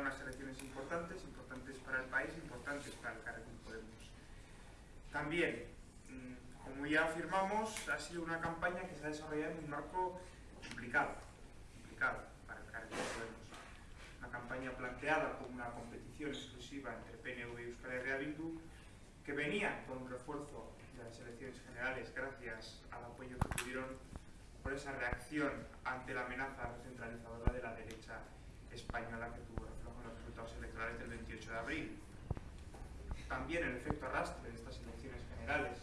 unas elecciones importantes, importantes para el país, importantes para el Carrefour Podemos. También, mm, como ya afirmamos, ha sido una campaña que se ha desarrollado en un marco complicado, complicado para el Carrefour Podemos. Una campaña planteada como una competición exclusiva entre PNV y Euskal Herria Bildu, que venía con un refuerzo de las elecciones generales gracias al apoyo que tuvieron por esa reacción ante la amenaza recentralizadora de la derecha española que tuvo reflejo en los resultados electorales del 28 de abril. También el efecto arrastre de estas elecciones generales,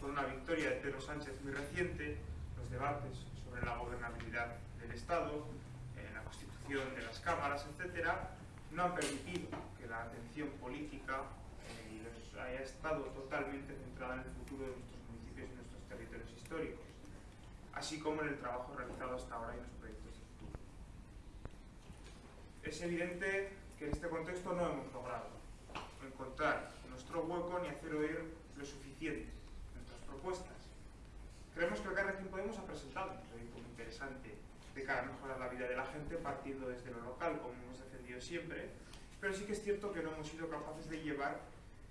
con una victoria de Pedro Sánchez muy reciente, los debates sobre la gobernabilidad del Estado, eh, la constitución de las cámaras, etcétera, no han permitido que la atención política eh, haya estado totalmente centrada en el futuro de nuestros municipios y nuestros territorios históricos, así como en el trabajo realizado hasta ahora en los proyectos de futuro. Es evidente que en este contexto no hemos logrado encontrar nuestro hueco ni hacer oír lo suficiente nuestras propuestas. Creemos que el Carrefour Podemos ha presentado un proyecto muy interesante de cara a mejorar la vida de la gente partiendo desde lo local, como hemos defendido siempre, pero sí que es cierto que no hemos sido capaces de llevar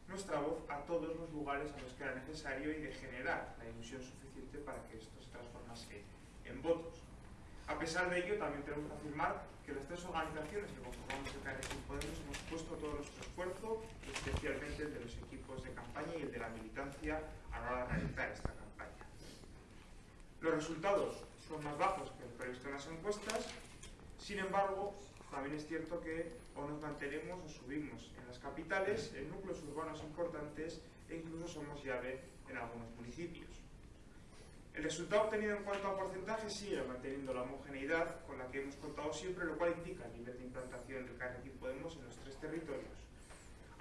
nuestra voz a todos los lugares a los que era necesario y de generar la ilusión suficiente para que esto se transformase en votos. A pesar de ello, también tenemos que afirmar que las tres organizaciones que conformamos el puesto todo nuestro esfuerzo, especialmente el de los equipos de campaña y el de la militancia a la hora de realizar esta campaña. Los resultados son más bajos que el previsto en las encuestas, sin embargo, también es cierto que o nos mantenemos o subimos en las capitales, en núcleos urbanos importantes e incluso somos llave en algunos municipios. El resultado obtenido en cuanto a porcentaje sigue manteniendo la homogeneidad con la que hemos contado siempre, lo cual indica el nivel de implantación del Carrefour Podemos en los tres territorios.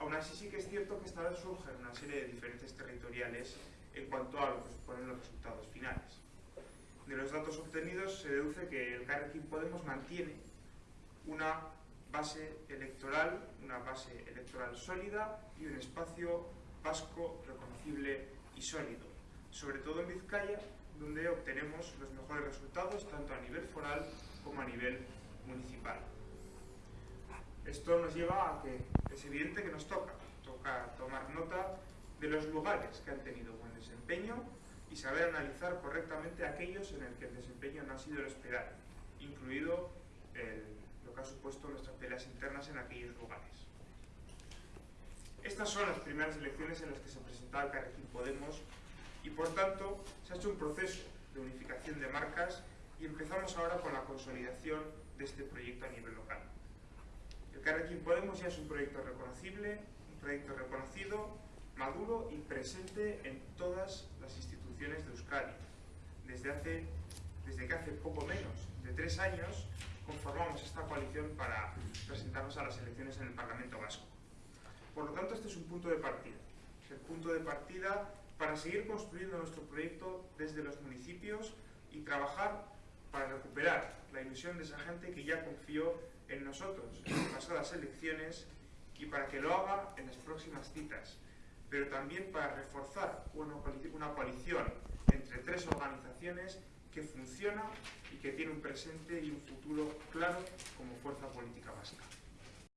Aún así sí que es cierto que esta vez surgen una serie de diferencias territoriales en cuanto a lo que suponen los resultados finales. De los datos obtenidos se deduce que el Carrefour Podemos mantiene una base electoral, una base electoral sólida y un espacio vasco reconocible y sólido, sobre todo en Vizcaya, donde obtenemos los mejores resultados tanto a nivel foral como a nivel municipal. Esto nos lleva a que es evidente que nos toca, toca tomar nota de los lugares que han tenido buen desempeño y saber analizar correctamente aquellos en el que el desempeño no ha sido el esperado, incluido lo que ha supuesto nuestras peleas internas en aquellos lugares. Estas son las primeras elecciones en las que se presentaba el Carrequín Podemos y por tanto se ha hecho un proceso de unificación de marcas y empezamos ahora con la consolidación de este proyecto a nivel local. El Carrequín Podemos ya es un proyecto reconocible, un proyecto reconocido, maduro y presente en todas las instituciones de Euskadi. Desde, hace, desde que hace poco menos de tres años conformamos esta coalición para presentarnos a las elecciones en el Parlamento Vasco. Por lo tanto, este es un punto de partida. Es el punto de partida para seguir construyendo nuestro proyecto desde los municipios y trabajar para recuperar la ilusión de esa gente que ya confió en nosotros en las pasadas elecciones y para que lo haga en las próximas citas, pero también para reforzar una coalición entre tres organizaciones que funciona y que tiene un presente y un futuro claro como fuerza política básica.